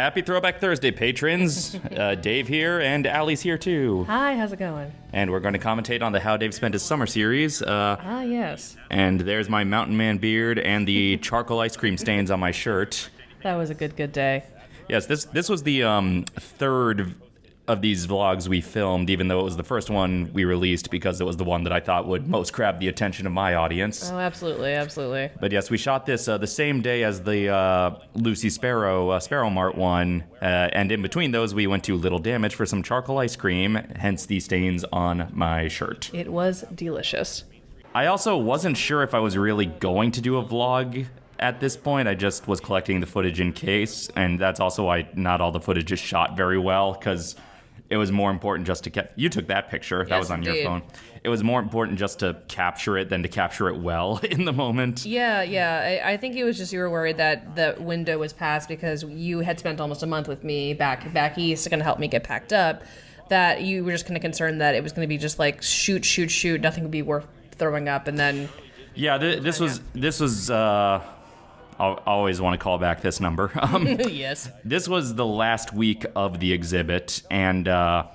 Happy Throwback Thursday, patrons. Uh, Dave here, and Allie's here too. Hi, how's it going? And we're going to commentate on the How Dave Spent His Summer series. Uh, Ah, yes. and there's my Mountain Man beard and the charcoal ice cream stains on my shirt. That was a good, good day. Yes, this this was the um, third of these vlogs we filmed, even though it was the first one we released because it was the one that I thought would most grab the attention of my audience. Oh, absolutely, absolutely. But yes, we shot this uh, the same day as the uh, Lucy Sparrow uh, Sparrow Mart one, uh, and in between those, we went to Little Damage for some charcoal ice cream. Hence the stains on my shirt. It was delicious. I also wasn't sure if I was really going to do a vlog at this point. I just was collecting the footage in case, and that's also why not all the footage is shot very well because it was more important just to get. You took that picture. that Yes, was on your phone. It was more important just to capture it than to capture it well in the moment. Yeah, yeah. I, I think it was just you were worried that the window was passed because you had spent almost a month with me back back east to kind of help me get packed up. That you were just kind of concerned that it was going to be just like shoot, shoot, shoot. Nothing would be worth throwing up, and then Yeah, th- this was this was. Uh, I always want to call back this number. Um, yes, this was the last week of the exhibit, and uh,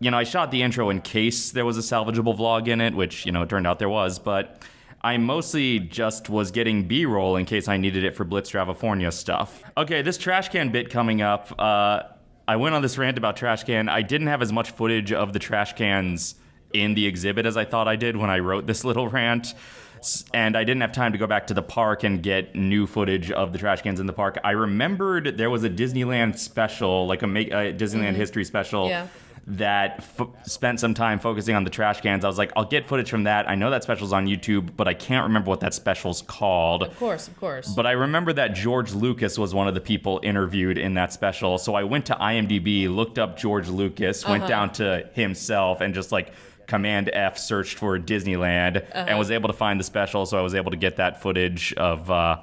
you know, I shot the intro in case there was a salvageable vlog in it, which you know it turned out there was, but. I mostly just was getting B-roll in case I needed it for Blitz Dravafornia stuff. Okay, this trash can bit coming up. Uh, I went on this rant about trash can. I didn't have as much footage of the trash cans in the exhibit as I thought I did when I wrote this little rant. And I didn't have time to go back to the park and get new footage of the trash cans in the park. I remembered there was a Disneyland special, like a, a Disneyland mm-hmm. history special, Yeah. that f- spent some time focusing on the trash cans. I was like, I'll get footage from that. I know that special's on YouTube, but I can't remember what that special's called. of course, of course. But I remember that George Lucas was one of the people interviewed in that special. So I went to IMDb, looked up George Lucas, went uh-huh. down to himself, and just like Command F searched for Disneyland and was able to find the special. So I was able to get that footage of. Uh,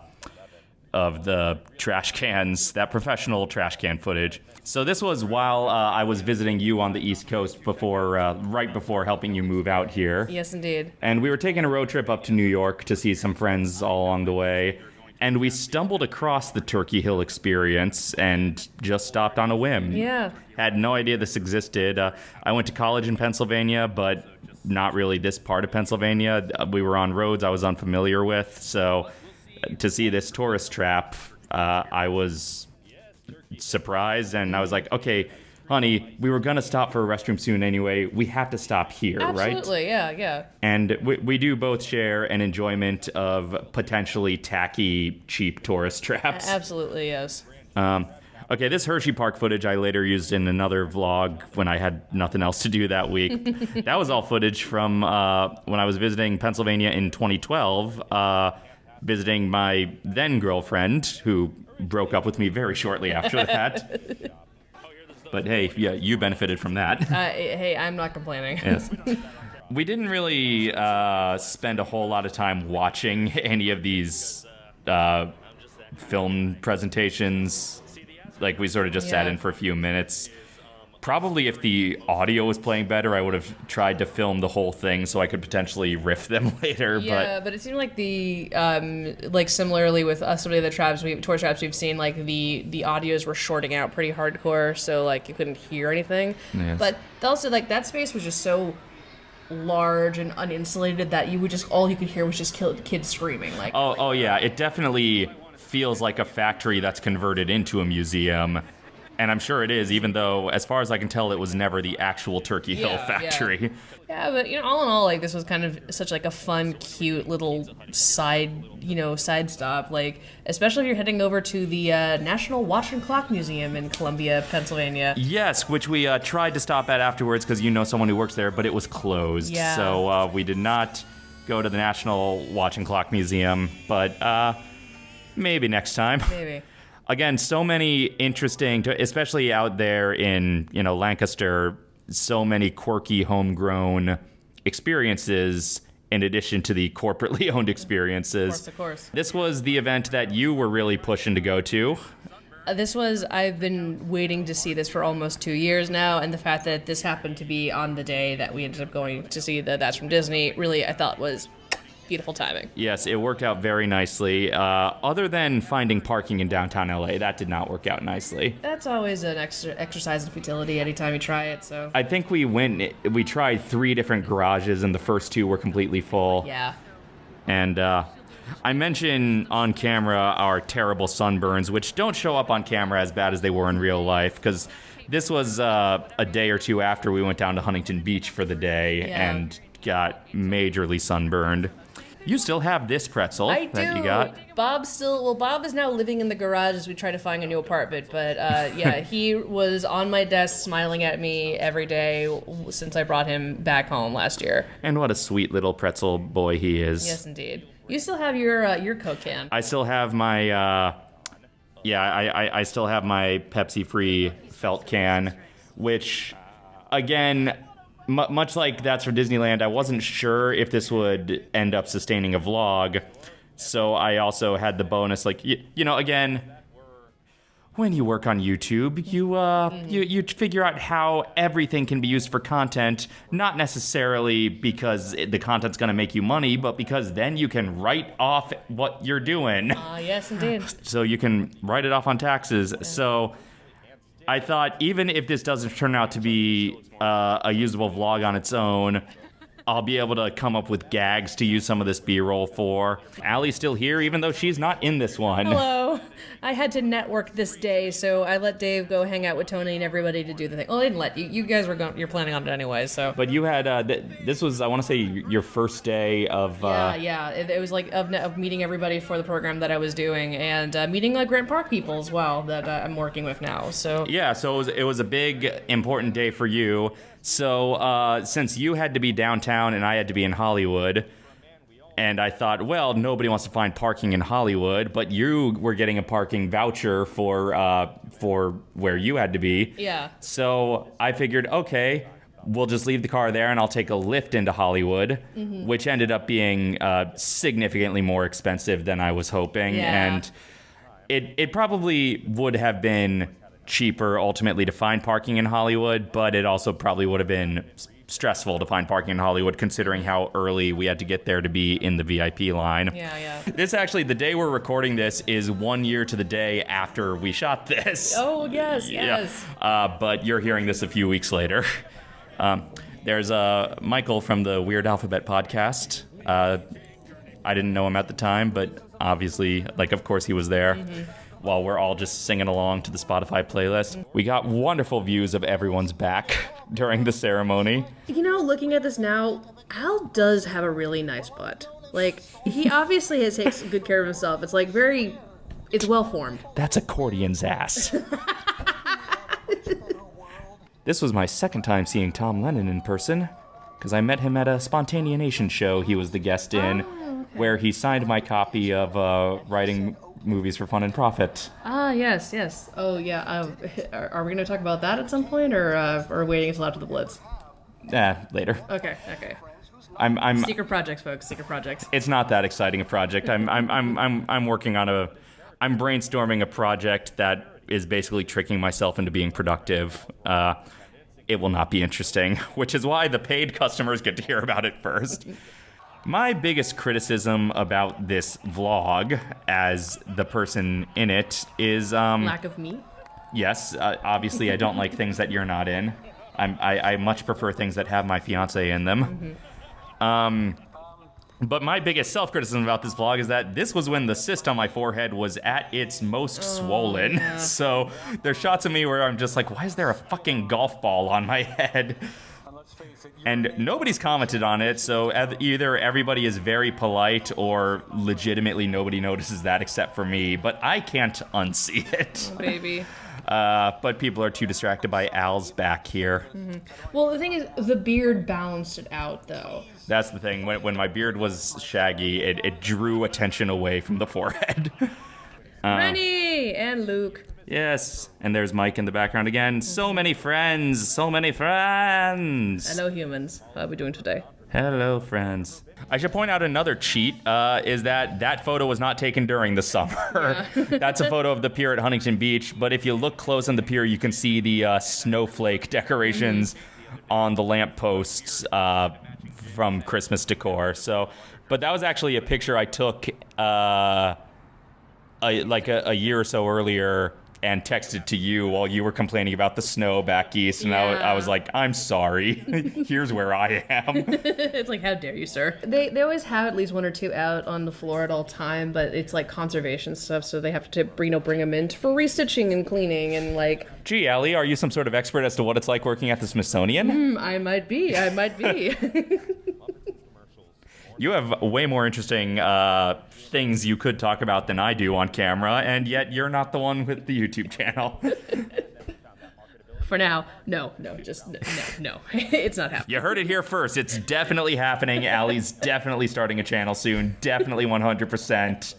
of the trash cans, that professional trash can footage. So this was while uh, I was visiting you on the East Coast before, uh, right before helping you move out here. yes, indeed. And we were taking a road trip up to New York to see some friends all along the way. And we stumbled across the Turkey Hill experience and just stopped on a whim. Yeah. Had no idea this existed. Uh, I went to college in Pennsylvania, but not really this part of Pennsylvania. Uh, We were on roads I was unfamiliar with. So uh, to see this tourist trap, uh, I was surprised and I was like, okay, honey, we were going to stop for a restroom soon anyway. We have to stop here, right? Absolutely, yeah, yeah. And we, we do both share an enjoyment of potentially tacky, cheap tourist traps. Absolutely, yes. Um, okay, this Hershey Park footage I later used in another vlog when I had nothing else to do that week. that was all footage from uh, when I was visiting Pennsylvania in 2012, uh, visiting my then girlfriend, who broke up with me very shortly after that. But hey, yeah, you benefited from that. Uh, hey, I'm not complaining. Yes. We didn't really uh, spend a whole lot of time watching any of these uh, film presentations. Like, we sort of just sat in for a few minutes. Probably if the audio was playing better, I would have tried to film the whole thing so I could potentially riff them later. Yeah, but, it seemed like the um like similarly with us some of the traps we tour traps we've seen like the the audios were shorting out pretty hardcore so like you couldn't hear anything. Yes. But also like that space was just so large and uninsulated that you would just all you could hear was just kids screaming like But, oh, oh, yeah, it definitely feels like a factory that's converted into a museum. And I'm sure it is, even though, as far as I can tell, it was never the actual Turkey Hill Yeah, yeah. factory. Yeah, but you know, all in all, like this was kind of such like a fun, cute little side, you know, side stop. Like, especially if you're heading over to the uh, National Watch and Clock Museum in Columbia, Pennsylvania. Yes, which we uh, tried to stop at afterwards because you know someone who works there, but it was closed. Yeah. So uh, we did not go to the National Watch and Clock Museum, but uh, maybe next time. Maybe. Again, so many interesting, especially out there in you know Lancaster, so many quirky homegrown experiences in addition to the corporately owned experiences. Of course, of course. This was the event that you were really pushing to go to. Uh, this was I've been waiting to see this for almost two years now, and the fact that this happened to be on the day that we ended up going to see the That's from Disney really I thought was beautiful timing. Yes, it worked out very nicely. Uh, other than finding parking in downtown LA, that did not work out nicely. That's always an extra exercise in futility anytime you try it. So I think we went, we tried three different garages, and the first two were completely full. yeah, And uh, I mentioned on camera our terrible sunburns, which don't show up on camera as bad as they were in real life, because this was uh, a day or two after we went down to Huntington Beach for the day Yeah. and got majorly sunburned. You still have this pretzel I that do. you got. Bob still well. Bob is now living in the garage as we try to find a new apartment. But uh, yeah, he was on my desk smiling at me every day since I brought him back home last year. And what a sweet little pretzel boy he is. Yes, indeed. You still have your uh, your Coke can. I still have my, uh, yeah, I, I, I still have my Pepsi free felt can, which, again, mu much like that's for Disneyland, I wasn't sure if this would end up sustaining a vlog. So I also had the bonus, like, y- you know, again, when you work on YouTube, you uh, you you figure out how everything can be used for content, not necessarily because it, the content's going to make you money, but because then you can write off what you're doing. Ah, yes, indeed. So you can write it off on taxes. So I thought even if this doesn't turn out to be uh, a usable vlog on its own, I'll be able to come up with gags to use some of this B-roll for. Allie's still here, even though she's not in this one. Hello. I had to network this day, so I let Dave go hang out with Tony and everybody to do the thing. Well, I didn't let you. You guys were going. You're planning on it anyway, so. But you had uh, th- this was I want to say your first day of uh, Yeah, yeah. It, it was like of, of meeting everybody for the program that I was doing, and uh, meeting like Grant Park people as well that uh, I'm working with now. So Yeah, so it was, it was a big, important day for you. So, uh, since you had to be downtown and I had to be in Hollywood, and I thought, well, nobody wants to find parking in Hollywood, but you were getting a parking voucher for uh, for where you had to be. Yeah. So I figured, okay, we'll just leave the car there and I'll take a Lyft into Hollywood, Mm-hmm. which ended up being uh, significantly more expensive than I was hoping. Yeah. And it, it probably would have been cheaper ultimately to find parking in Hollywood, but it also probably would have been stressful to find parking in Hollywood considering how early we had to get there to be in the VIP line. yeah, yeah. This actually, the day we're recording this is one year to the day after we shot this. Oh yes, yes. Yeah. Uh, but you're hearing this a few weeks later. Um, there's uh, Michael from the Weird Alphabet podcast. Uh, I didn't know him at the time, but obviously, like, of course, he was there. While we're all just singing along to the Spotify playlist, we got wonderful views of everyone's back during the ceremony. You know, looking at this now, Al does have a really nice butt. Like he obviously has takes good care of himself. It's like very, it's well formed. That's accordion's ass. this was my second time seeing Tom Lennon in person, because I met him at a Spontaneanation show he was the guest in, where he signed my copy of uh, Writing Movies for Fun and Profit. Ah, yes, yes. Oh yeah. Uh, are, are we going to talk about that at some point, or uh, or waiting until after the Blitz? Eh, later. Okay, okay. I'm, I'm, Secret projects, folks. Secret projects. it's not that exciting a project. I'm, I'm, I'm, I'm, I'm working on a, I'm brainstorming a project that is basically tricking myself into being productive. Uh, it will not be interesting, which is why the paid customers get to hear about it first. My biggest criticism about this vlog, as the person in it, is um, Lack of meat. yes, uh, obviously I don't like things that you're not in. I'm, I, I much prefer things that have my fiance in them. Um, but my biggest self criticism about this vlog is that this was when the cyst on my forehead was at its most swollen. so there's shots of me where I'm just like, why is there a fucking golf ball on my head? And nobody's commented on it, so either everybody is very polite or legitimately nobody notices that except for me, but I can't unsee it. Baby. Uh, but people are too distracted by Al's back here. Well, the thing is, the beard balanced it out, though. That's the thing. When, when my beard was shaggy, it, it drew attention away from the forehead. Rennie and Luke. Yes. And there's Mike in the background again. So many friends. So many friends. Hello, humans. How are we doing today? Hello, friends. I should point out another cheat uh, is that that photo was not taken during the summer. That's a photo of the pier at Huntington Beach, but if you look close on the pier, you can see the uh, snowflake decorations on the lampposts uh, from Christmas decor. So, but that was actually a picture I took uh, a, like a, a year or so earlier and texted to you while you were complaining about the snow back east, and I was like, "I'm sorry. Here's where I am." it's like, how dare you, sir? They they always have at least one or two out on the floor at all time, but it's like conservation stuff, so they have to you know bring them in for restitching and cleaning and like. Gee, Ellie, are you some sort of expert as to what it's like working at the Smithsonian? "Hmm, I might be, I might be. You have way more interesting uh, things you could talk about than I do on camera, and yet you're not the one with the YouTube channel. for now, no, no, just no, no, it's not happening. You heard it here first. It's definitely happening. Allie's definitely starting a channel soon. Definitely 100%.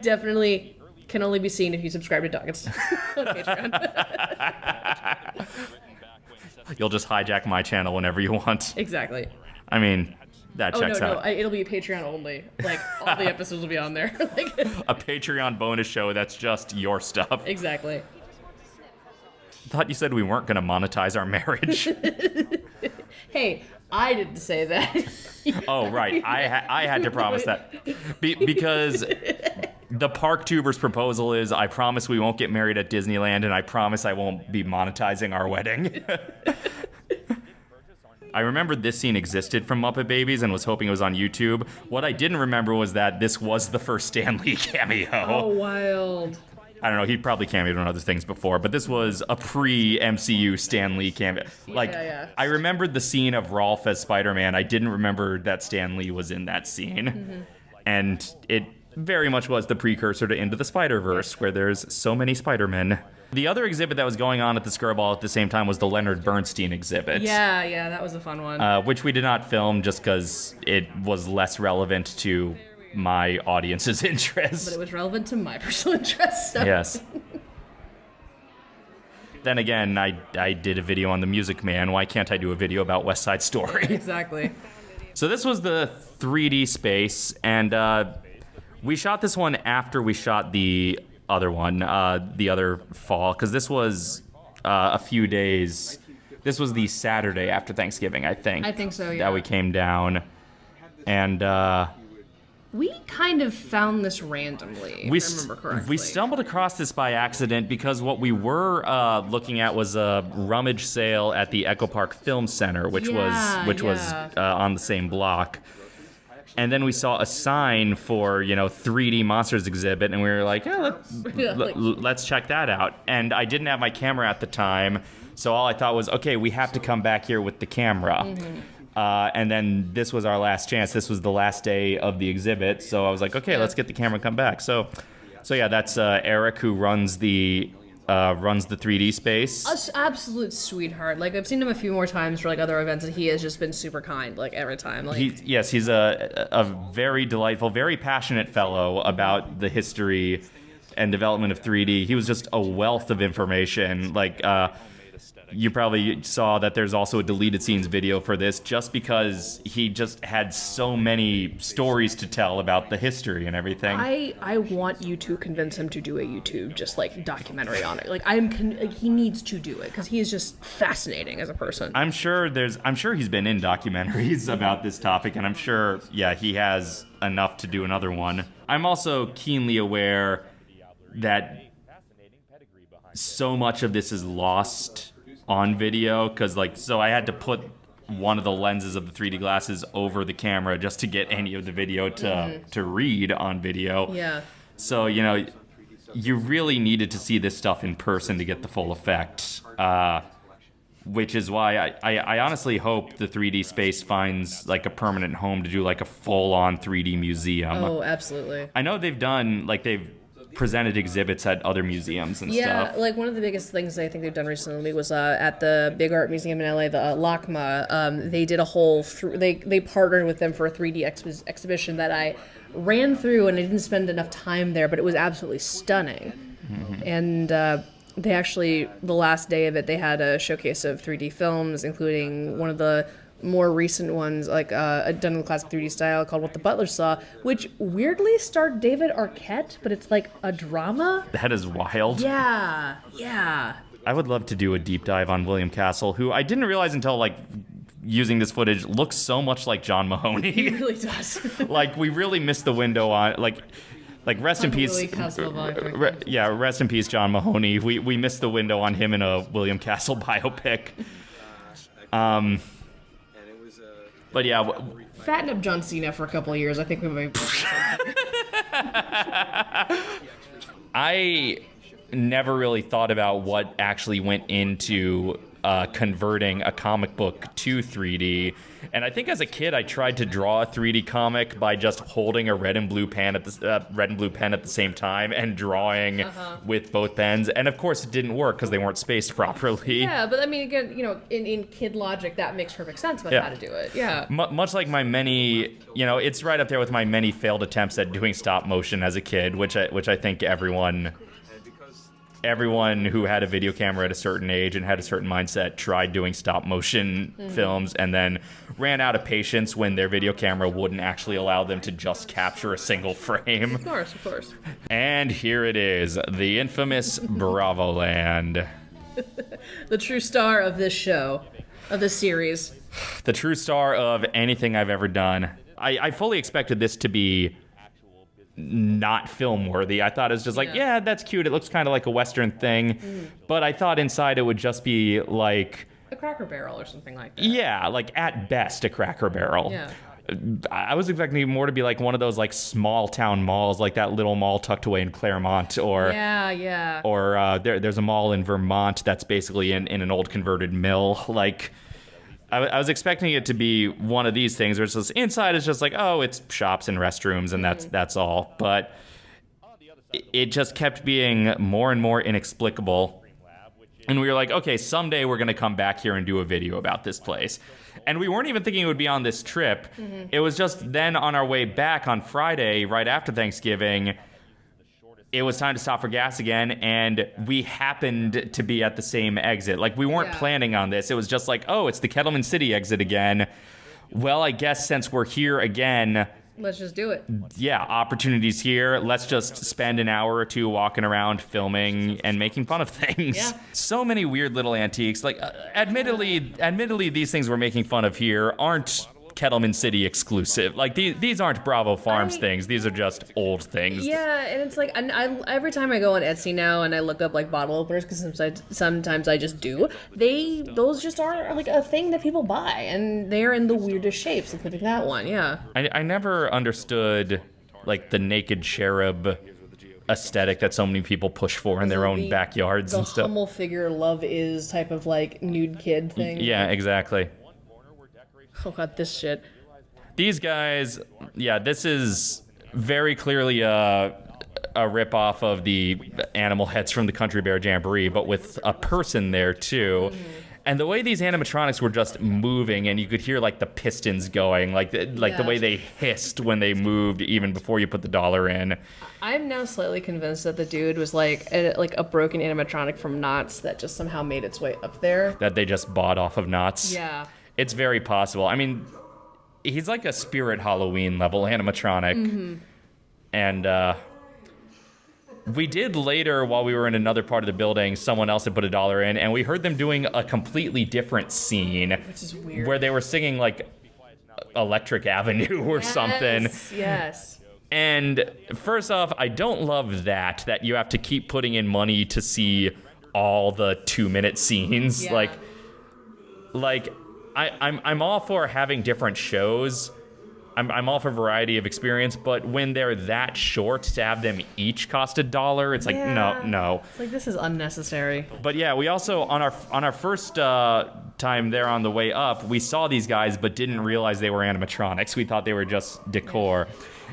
Definitely can only be seen if you subscribe to Doggets on Patreon. You'll just hijack my channel whenever you want. exactly. I mean, that Oh no, checks no, out. I, it'll be Patreon only. Like all the episodes will be on there. like, a Patreon bonus show that's just your stuff. exactly. Thought you said we weren't going to monetize our marriage. Hey, I didn't say that. oh, right. I ha- I had to promise that. Be- because the Park Tubers proposal is I promise we won't get married at Disneyland and I promise I won't be monetizing our wedding. I remembered this scene existed from Muppet Babies and was hoping it was on YouTube. What I didn't remember was that this was the first Stan Lee cameo. oh, wild. I don't know. He probably cameoed on other things before, but this was a pre-MCU Stan Lee cameo. Like, Yeah, yeah. I remembered the scene of Rowlf as Spider-Man. I didn't remember that Stan Lee was in that scene, Mm-hmm. and it very much was the precursor to Into the Spider-Verse, where there's so many Spider-Men. The other exhibit that was going on at the Skirball at the same time was the Leonard Bernstein exhibit. Yeah, yeah, that was a fun one. Uh, which we did not film just because it was less relevant to my audience's interest. but it was relevant to my personal interest. So. Yes. then again, I, I did a video on the Music Man. Why can't I do a video about West Side Story? Exactly. so this was the 3D space, and uh, we shot this one after we shot the other one, uh, the other fall, because this was uh, a few days. This was the Saturday after Thanksgiving, I think. I think so, yeah. That we came down, and uh, We kind of found this randomly, we I remember correctly. we stumbled across this by accident because what we were uh, looking at was a rummage sale at the Echo Park Film Center, which Yeah, was which was uh, on the same block. And then we saw a sign for you know 3D monsters exhibit, and we were like, yeah, let, Yeah, let- like- let's check that out. And I didn't have my camera at the time, so all I thought was, okay, we have to come back here with the camera. Mm-hmm. Uh, and then this was our last chance. This was the last day of the exhibit, so I was like, okay, let's get the camera and come back. So, so yeah, that's uh, Eric who runs the uh, runs the 3D space. A s- absolute sweetheart. Like I've seen him a few more times for like other events, and he has just been super kind. Like every time. Like He, yes, he's a, a very delightful, very passionate fellow about the history and development of 3D. He was just a wealth of information. Like, uh, you probably saw that there's also a deleted scenes video for this just because he just had so many stories to tell about the history and everything. I I want you to convince him to do a YouTube just like documentary on it. Like I'm con- like, he needs to do it because he is just fascinating as a person. I'm sure there's I'm sure he's been in documentaries about this topic and I'm sure yeah, he has enough to do another one. I'm also keenly aware that so much of this is lost on video cuz like so I had to put one of the lenses of the 3D glasses over the camera just to get any of the video to to read on video. yeah. So, you know, you really needed to see this stuff in person to get the full effect. Uh, which is why I, I, I honestly hope the 3D space finds like a permanent home to do like a full on 3D museum. Oh, absolutely. I know they've done, like, they've presented exhibits at other museums and Yeah, stuff. Yeah, like one of the biggest things I think they've done recently was uh, at the Big Art Museum in LA, the uh, LACMA. Um, they did a whole th- they they partnered with them for a 3D ex- exhibition that I ran through, and I didn't spend enough time there, but it was absolutely stunning. And uh, they actually the last day of it, they had a showcase of 3D films, including one of the more recent ones, like uh, done in the classic 3D style, called "What the Butler Saw," which weirdly starred David Arquette, but it's like a drama. That is wild. Yeah, yeah. I would love to do a deep dive on William Castle, who I didn't realize until like using this footage looks so much like John Mahoney. He really does. like we really missed the window on like like rest in peace re- yeah rest in peace john mahoney we we missed the window on him in a william castle biopic um but yeah w- Fatten up John Cena for a couple of years. I think we might. i never really thought about what actually went into uh, converting a comic book to 3D. And I think as a kid, I tried to draw a 3D comic by just holding a red and blue pen at the uh, red and blue pen at the same time and drawing with both pens. And of course, it didn't work because they weren't spaced properly. Yeah, but I mean, again, you know, in, in kid logic, that makes perfect sense about Yeah. how to do it. Yeah. Mu much like my many, you know, it's right up there with my many failed attempts at doing stop motion as a kid, which I, which I think everyone everyone who had a video camera at a certain age and had a certain mindset tried doing stop motion mm-hmm. films and then ran out of patience when their video camera wouldn't actually allow them to just capture a single frame. Of course, of course. And here it is, the infamous Bravo Land. The true star of this show, of this series. the true star of anything I've ever done. I, I fully expected this to be not film worthy. I thought it was just like, Yeah. yeah, that's cute. It looks kind of like a Western thing. But I thought inside it would just be like, A Cracker Barrel or something like that. yeah, like at best a cracker barrel. Yeah. I was expecting it more to be like one of those like small town malls, like that little mall tucked away in Claremont, or Yeah, yeah. or uh, there, there's a mall in Vermont that's basically in, in an old converted mill. Like, I, I was expecting it to be one of these things where it's just inside is just like, oh, it's shops and restrooms and that's mm-hmm. that's all. But it, it just kept being more and more inexplicable. And we were like, okay, someday we're gonna come back here and do a video about this place. And we weren't even thinking it would be on this trip. Mm-hmm. It was just then on our way back on Friday, right after Thanksgiving it was time to stop for gas again and we happened to be at the same exit like we weren't Yeah. planning on this it was just like oh it's the kettleman city exit again well i guess since we're here again Let's just do it. yeah opportunities here let's just spend an hour or two walking around filming and making fun of things Yeah. so many weird little antiques like uh, admittedly admittedly these things we're making fun of here aren't kettleman city exclusive like these, these aren't bravo farms I- things these are just old things Yeah, and it's like, and I, every time I go on Etsy now and I look up like bottle openers, because sometimes, sometimes I just do, they, those just are like a thing that people buy, and they're in the weirdest shapes, including that one, yeah. I, I never understood like the naked cherub aesthetic that so many people push for in their own The- backyards The and stuff. Hummel figure love is type of like nude kid thing. Yeah, exactly. Oh god, this shit. These guys, yeah, this is very clearly a a ripoff of the animal heads from the Country Bear Jamboree, but with a person there too. And the way these animatronics were just moving, and you could hear like the pistons going, like the, like the way they hissed when they moved, even before you put the dollar in. I'm now slightly convinced that the dude was like a, like a broken animatronic from Knott's that just somehow made its way up there. That they just bought off of Knott's. Yeah. It's very possible. I mean, he's like a spirit Halloween level animatronic. Mm-hmm. And uh, we did later, while we were in another part of the building, someone else had put a dollar in, and we heard them doing a completely different scene Which is weird. where they were singing like Electric Avenue or something. Yes, Yes. And first off, I don't love that that you have to keep putting in money to see all the two minute scenes. Yeah. Like like I, I'm I'm all for having different shows. I'm, I'm all for variety of experience, but when they're that short to have them each cost a dollar, it's like no, no. It's like this is unnecessary. But yeah, we also on our on our first uh, time there on the way up, we saw these guys, but didn't realize they were animatronics. We thought they were just decor,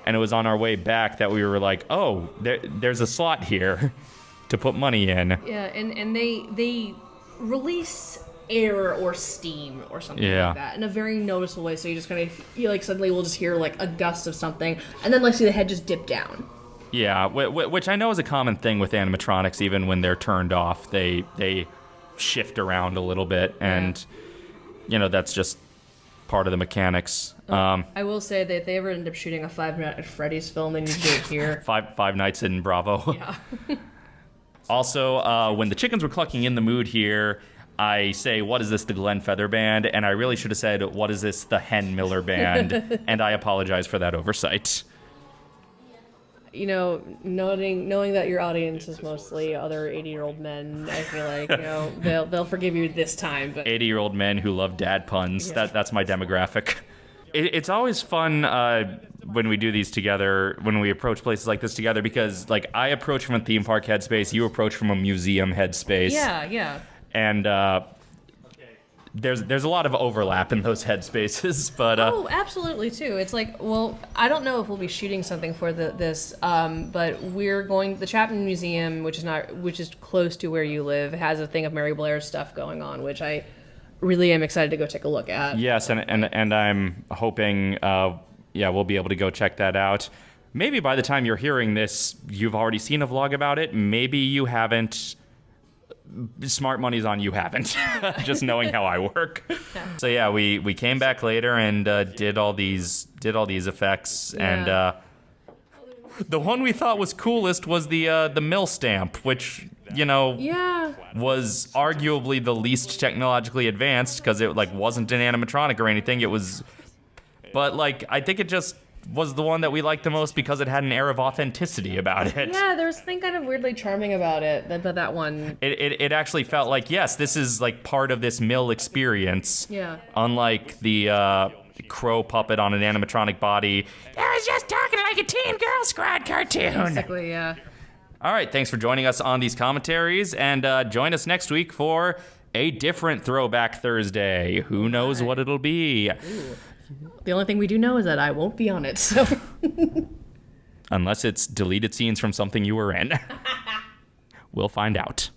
and it was on our way back that we were like, oh, there, there's a slot here to put money in. Yeah, and and they they release air or steam or something Yeah. like that in a very noticeable way. So you just kind of you like suddenly we'll just hear like a gust of something, and then like see the head just dip down. Yeah, wh- wh- which I know is a common thing with animatronics. Even when they're turned off, they they shift around a little bit, and you know that's just part of the mechanics. Um, I will say that if they ever end up shooting a Five Nights at Freddy's film, they need to do it here. five five nights in Bravo. yeah. Also, uh, when the chickens were clucking in the mood here, I say, "What is this, the Glenn Feather Band?" And I really should have said, "What is this, the Hen Miller Band?" and I apologize for that oversight. You know, noting knowing that your audience is mostly other eighty-year-old men, I feel like you know they'll they'll forgive you this time. But 80-year-old men who love dad puns. Yeah. That that's my demographic. It, it's always fun uh, when we do these together, when we approach places like this together, because like I approach from a theme park headspace, you approach from a museum headspace. yeah, yeah. And uh, there's there's a lot of overlap in those headspaces, but uh, Oh, absolutely too. It's like, well, I don't know if we'll be shooting something for the, this, um, but we're going. To the Chapman Museum, which is not, which is close to where you live, has a thing of Mary Blair's stuff going on, which I really am excited to go take a look at. yes, and and and I'm hoping, uh, yeah, we'll be able to go check that out. Maybe by the time you're hearing this, you've already seen a vlog about it. Maybe you haven't. Smart money's on you haven't. Just knowing how I work. So yeah, we we came back later and uh, did all these did all these effects and. Uh, the one we thought was coolest was the uh, the mill stamp, which you know Yeah. was arguably the least technologically advanced because it like wasn't an animatronic or anything. It was, but like I think it just was the one that we liked the most because it had an air of authenticity about it. Yeah, there was something kind of weirdly charming about it. That, that, that one. It, it, it actually felt like yes, this is like part of this mill experience. Yeah. Unlike the uh, crow puppet on an animatronic body. I was just talking like a Teen Girl Squad cartoon. Basically, yeah. All right, thanks for joining us on these commentaries, and uh, join us next week for a different Throwback Thursday. Who knows what it'll be? The only thing we do know is that I won't be on it. So. Unless it's deleted scenes from something you were in. we'll find out.